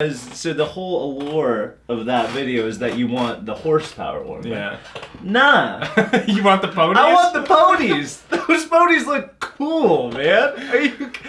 So the whole allure of that video is that you want the horsepower one. Yeah. Nah. you want the ponies? I want the ponies. Those ponies look cool, man. Are you?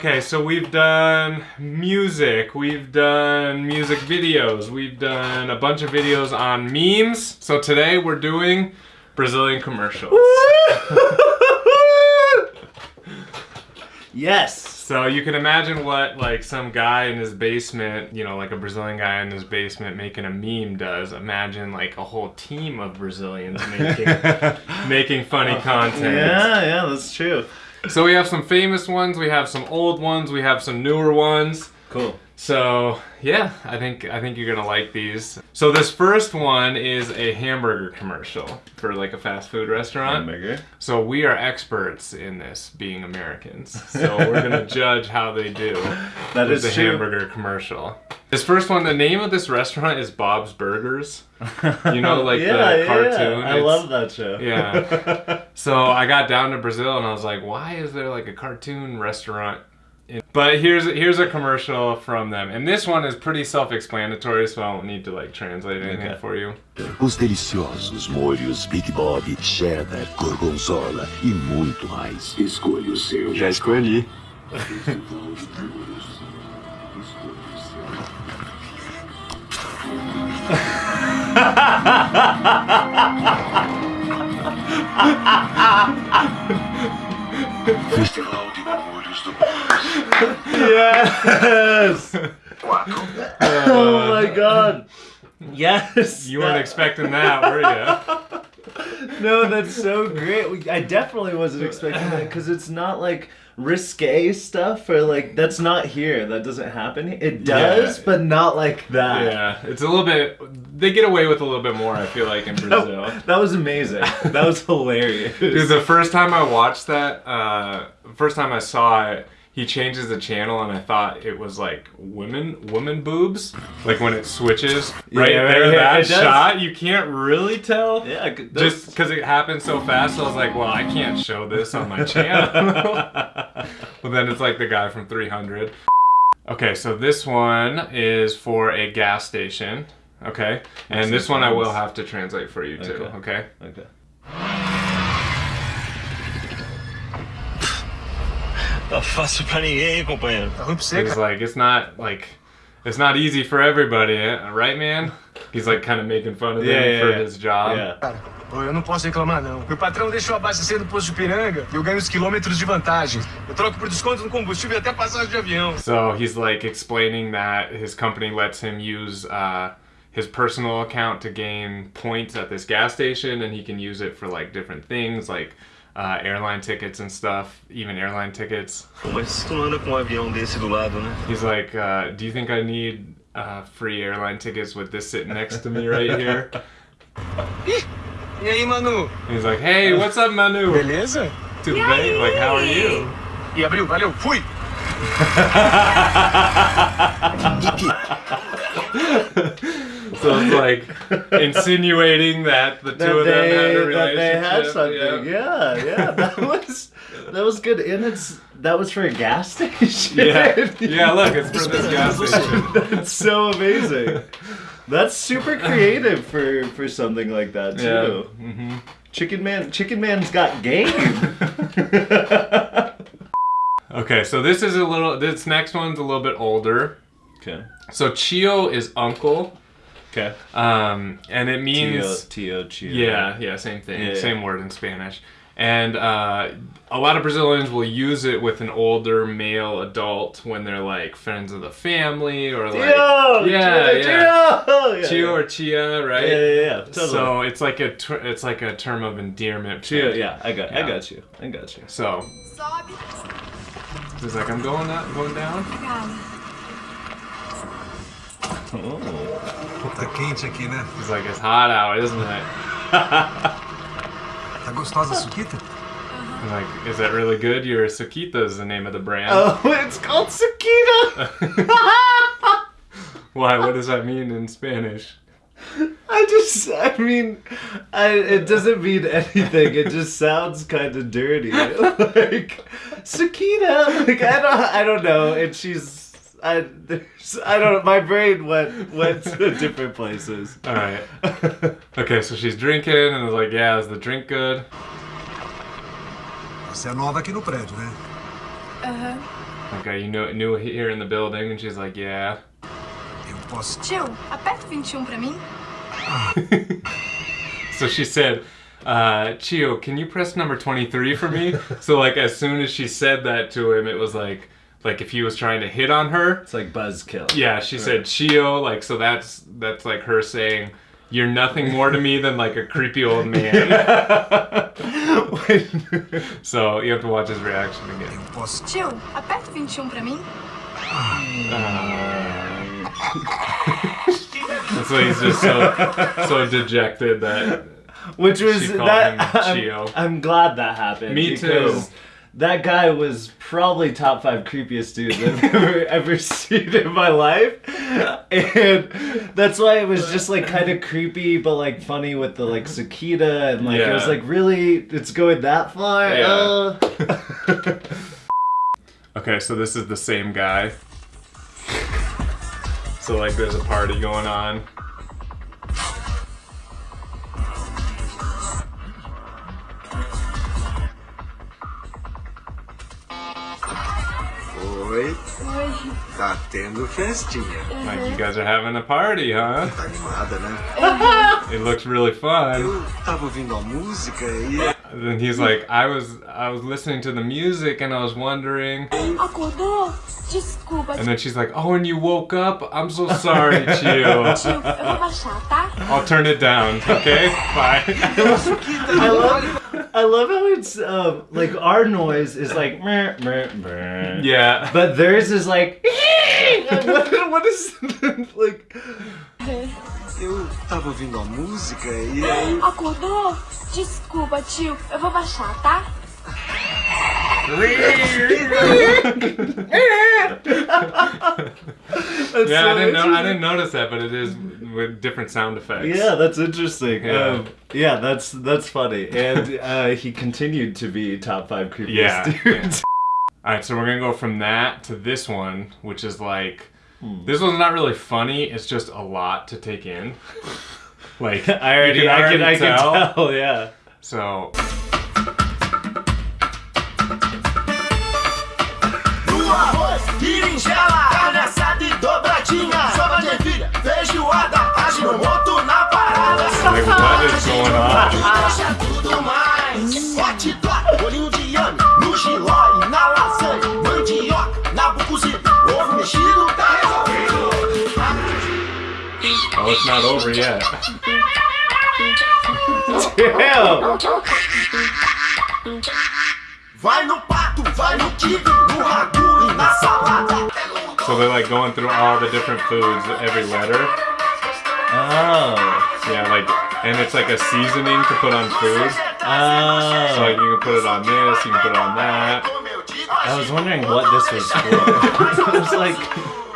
Okay, so we've done music, we've done music videos, we've done a bunch of videos on memes. So today we're doing Brazilian commercials. yes. So you can imagine what like some guy in his basement, you know, like a Brazilian guy in his basement making a meme does. Imagine like a whole team of Brazilians making making funny uh, content. Yeah, yeah, that's true. So we have some famous ones, we have some old ones, we have some newer ones. Cool. So yeah, I think I think you're gonna like these. So this first one is a hamburger commercial for like a fast food restaurant. Hamburger. So we are experts in this, being Americans. So we're gonna judge how they do That with is the hamburger commercial. This first one, the name of this restaurant is Bob's Burgers. You know, like yeah, the yeah, cartoon. I It's- love that show. Yeah. So I got down to Brazil and I was like, why is there like a cartoon restaurant? In-" But here's here's a commercial from them, and this one is pretty self-explanatory, so I don't need to like translate anything Okay. for you. Os deliciosos molhos Big Bob, cheddar, gorgonzola e muito mais. Escolha o seu. Já escolhi. Festival de molhos do Yes. oh my god. Yes. You weren't expecting that, were you? No, that's so great. We- I definitely wasn't expecting that because it's not like risque stuff or like that's not here. That doesn't happen. It does, Yeah. but not like that. Yeah, it's a little bit. They get away with a little bit more. I feel like in Brazil. That, that was amazing. That was hilarious. Dude, the first time I watched that, uh, first time I saw it, he changes the channel, and I thought it was like women, women boobs. Like when it switches right Yeah, there, right that shot, you can't really tell. yeah, that's- Just because it happened so fast, I was like, well, I can't show this on my channel. but then it's like the guy from 300. Okay, so this one is for a gas station. Okay, and this one I will have to translate for you too. Okay. Okay. okay. Tá fácil pra ninguém, companheiro. Tá ruim pra você, He's like, it's not like, it's not easy for everybody, eh? right, man? He's like kind of making fun of Yeah, him yeah, for yeah. his job. Yeah. Cara, pô, eu não posso reclamar, não. Meu patrão deixa eu abastecer no posto de Ipiranga e eu ganho os quilômetros de vantagem. Eu troco por desconto no combustível e até passagem de avião. So he's like explaining that his company lets him use uh, his personal account to gain points at this gas station, and he can use it for like different things, like uh, airline tickets and stuff, even airline tickets. Mas tu não anda com um avião desse do lado, né? He's like, uh, "Do you think I need uh, free airline tickets with this sitting next to me right here?" E aí, Manu? He's like, "Hey, what's up, Manu? Beleza? Tudo bem? Like, how are you?" E abriu, valeu, fui! So it's like insinuating that the two That of them had a relationship. that they had something. yeah. Yeah, yeah. That was that was good. And it's that was for a gas station. Yeah, yeah. Look, it's for this gas station. That's so amazing. That's super creative for for something like that too. Yeah. hmm Chicken Man, Chicken Man's got game. Okay, so this is a little. This next one's a little bit older. okay. So Chio is uncle, Okay. um, and it means Tio, Chio. yeah, yeah, same thing, Yeah, same yeah. word in Spanish. And uh, a lot of Brazilians will use it with an older male adult when they're like friends of the family or like Tio, yeah, Tio, yeah. Tio. Yeah, yeah. or Chia, right? Yeah, yeah, yeah. Totally. So it's like a ter- it's like a term of endearment. Chio, yeah, I got, I got you, I got you. So he's like, I'm going up, going down. Oh. Tá quente aqui, né? He's like, it's hot out, isn't it? Tá gostosa a suquita? I'm like, is that really good? Your Suquita is the name of the brand. Oh, it's called Suquita. Why? What does that mean in Spanish? I just, I mean, I, it doesn't mean anything. It just sounds kind of dirty. Like, Suquita. Like, I don't, I don't know. And she's, I, there's, I don't know. My brain went went to different places. All right. Okay, so she's drinking and was like, yeah, is the drink good? Você é nova aqui no prédio, né? Okay, you knew new here in the building, and she's like, yeah. Eu posso. Tio, aperta o 21 pra mim. So she said, uh, Chio, can you press number 23 for me? so like as soon as she said that to him, it was like like if he was trying to hit on her. It's like buzzkill. Yeah, she said Chio, like so that's that's like her saying you're nothing more to me than like a creepy old man. so you have to watch his reaction again. Eu posso. Tio, aperta o 21 pra mim. And so he's just so so dejected that Which was She that. him I'm, Chio. I'm glad that happened. Me too. That guy was probably top five creepiest dudes I've ever, ever seen in my life, and that's why it was just like kind of creepy, but like funny with the like cicada and like it was like really it's going that far. Yeah. Uh. Okay, so this is the same guy. So like there's a party going on. Oi. Tá tendo festinha. Like you guys are having a party, huh? Tá animada, né? It looks really fun. Eu tava ouvindo a música e. And then he's like, I was I was listening to the music and I was wondering. Acordou? Desculpa, And then she's like, Oh, and you woke up? I'm so sorry, Chio. tio. Eu vou baixar, tá? I'll turn it down. Okay, bye. I love, how it's um, like our noise is like meh, meh, meh. yeah. but theirs is like what, what is like Eu tava ouvindo a música e aí. Acordou? Desculpa, tio. Eu vou baixar, tá? That's Yeah, so I didn't know. I didn't notice that, but it is with different sound effects. Yeah, that's interesting. Yeah. Um, yeah, that's that's funny. And uh, he continued to be top five creepiest Yeah, dudes. All right, so we're gonna go from that to this one, which is like, Hmm. this one's not really funny. It's just a lot to take in. Like I already, you I can, I can tell. tell. Yeah. So going on? Deixa tudo mais. Hot dog, bolinho de yame, no giló e na lasanha. Mandioca, nabo cozido, ovo mexido, tá resolvido. Oh, it's not over yet. Damn. Vai no pato, vai no kibe, no ragu e na salada. So they're like going through all the different foods every letter. Oh. Yeah, like, and it's like a seasoning to put on food. Oh. So like you can put it on this, you can put it on that. I was wondering what this was for. I was like,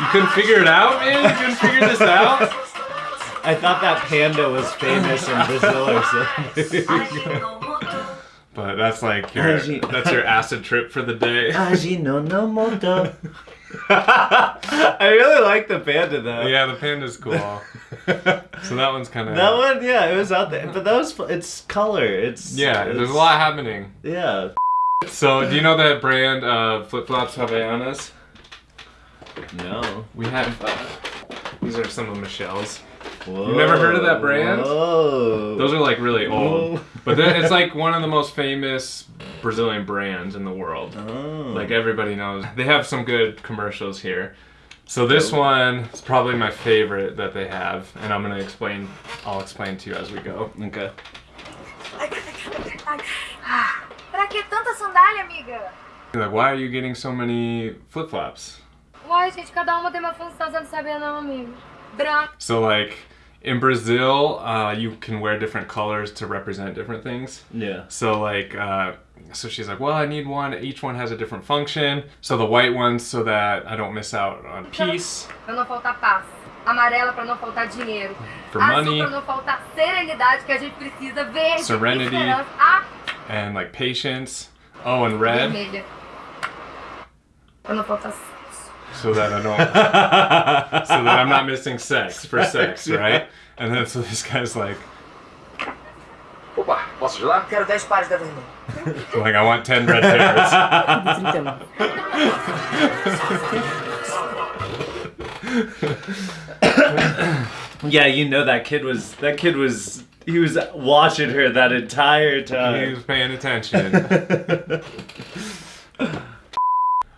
You couldn't figure it out, man. You couldn't figure this out. I thought that panda was famous in Brazil or something. But that's like your that's your acid trip for the day. Ajinomoto. I really like the panda though. Yeah, the panda's cool. So that one's kind of That one, yeah, it was out there, but that was it's color. It's Yeah, it's, there's a lot happening. Yeah. So do you know that brand of flip flops Havaianas? No. We have. Uh, these are some of Michelle's. Whoa. You've never heard of that brand? Whoa. Those are like really old, Whoa. but then it's like one of the most famous Brazilian brands in the world. Oh. Like everybody knows. They have some good commercials here. So this one is probably my favorite that they have, and I'm gonna explain. I'll explain to you as we go. Okay. Pra que tanta sandália, amiga? Like, why are you getting so many flip flops? Uai, gente, cada uma tem uma função, você não sabia não, amigo. Branco. So like in Brazil, uh, you can wear different colors to represent different things. Yeah. So like, uh, so she's like, well, I need one. Each one has a different function. So the white ones, so that I don't miss out on peace. Pra não faltar paz. Amarela pra não faltar dinheiro. For money. pra não faltar serenidade que a gente precisa. Verde. Serenity. Ah, and like patience. Oh, and red. vermelha. Pra não faltar so that I don't, so that I'm not missing sex for sex, right? And then so this guy's like, Opa, posso ajudar? Quero 10 pares da vermelha. like I want 10 red pairs. 39. Yeah, you know that kid was that kid was he was watching her that entire time. He was paying attention.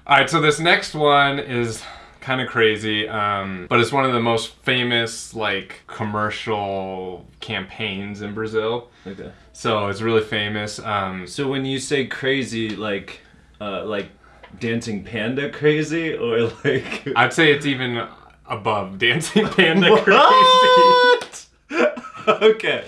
All right, so this next one is kind of crazy, um, but it's one of the most famous like commercial campaigns in Brazil. Okay. So it's really famous. Um, So when you say crazy, like, uh, like dancing panda crazy, or like I'd say it's even above Dancing Panda crazy. What? okay,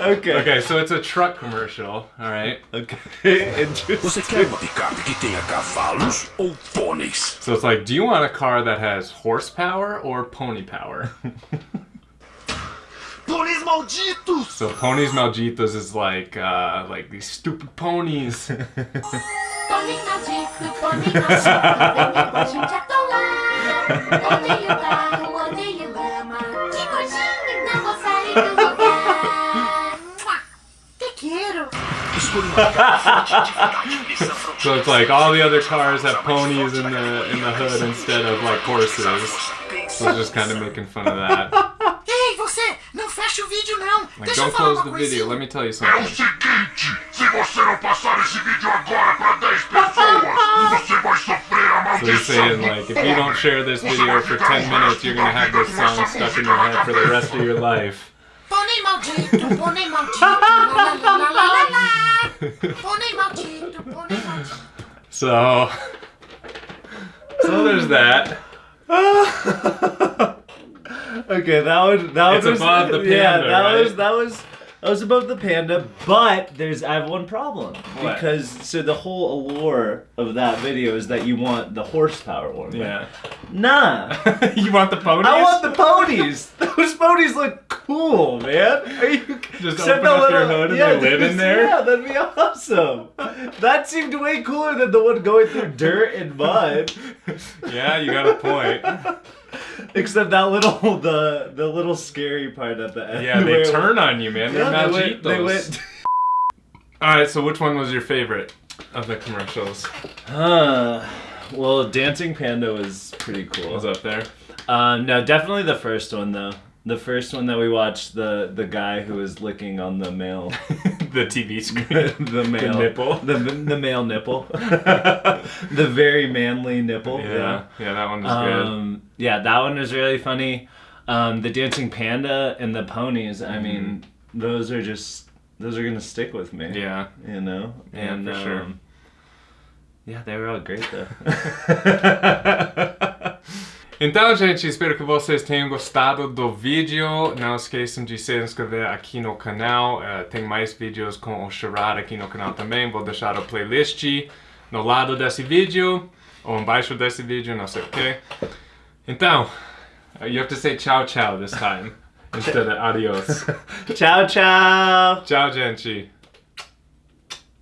okay, Okay, so it's a truck commercial. All right. okay. Você Interesting. quer uma picape que tenha cavalos ou pôneis? So it's like, do you want a car that has horsepower or pony power? Pôneis malditos! So ponies malditos is like uh, like these stupid ponies. Pônei maldito, pônei maldito, vem com a gente atolar. Odeio carro, odeio So it's like all the other cars have ponies in the in the hood instead of like horses. So it's just kind of making fun of that. Ei, você! Não fecha o vídeo, não! Like, Deixa don't falar close uma the video. Let me tell you É o something. seguinte, se você não passar esse vídeo agora para 10 pessoas, você vai sofrer a So he's saying like, if you don't share this video for 10 minutes, you're gonna have this song stuck in your head for the rest of your life. Pônei maldito, pônei maldito, lá, lá, lá, lá, lá, lá, lá. Pônei maldito, pônei maldito. So, so there's that. Okay, that was that It's was above the Yeah, that right? was that was that was above the panda. But there's I have one problem What? because so the whole allure of that video is that you want the horsepower one. Yeah. Nah. you want the ponies? I want the ponies. Those ponies look cool, man. Are you Just open the up your hood and they live in there? Yeah, that'd be awesome. That seemed way cooler than the one going through dirt and mud. Yeah, you got a point. Except that little the the little scary part at the end. Yeah, they turn on you, man. They're Yeah, they went, they went All right, so which one was your favorite of the commercials? Uh, well, Dancing Panda was pretty cool. Was up there? Um, no, definitely the first one though. The first one that we watched, the the guy who was licking on the male, the TV screen. the male nipple? the the male nipple, the very manly nipple. Yeah, yeah, that one was good. Um, yeah, that one was really funny. Um, the dancing panda and the ponies. I mean, those are just those are gonna stick with me. Mm-hmm. Yeah. you know. Yeah, and, for sure. um, Yeah, they were all great though. Então, gente, espero que vocês tenham gostado do vídeo. Não esqueçam de se inscrever aqui no canal. Eh, tem mais vídeos com o Sherrod aqui no canal também. Vou deixar o playlist no lado desse vídeo ou embaixo desse vídeo, não sei o que. Então, uh, you have to say ciao ciao this time instead of adios. ciao, ciao. Tchau, gente.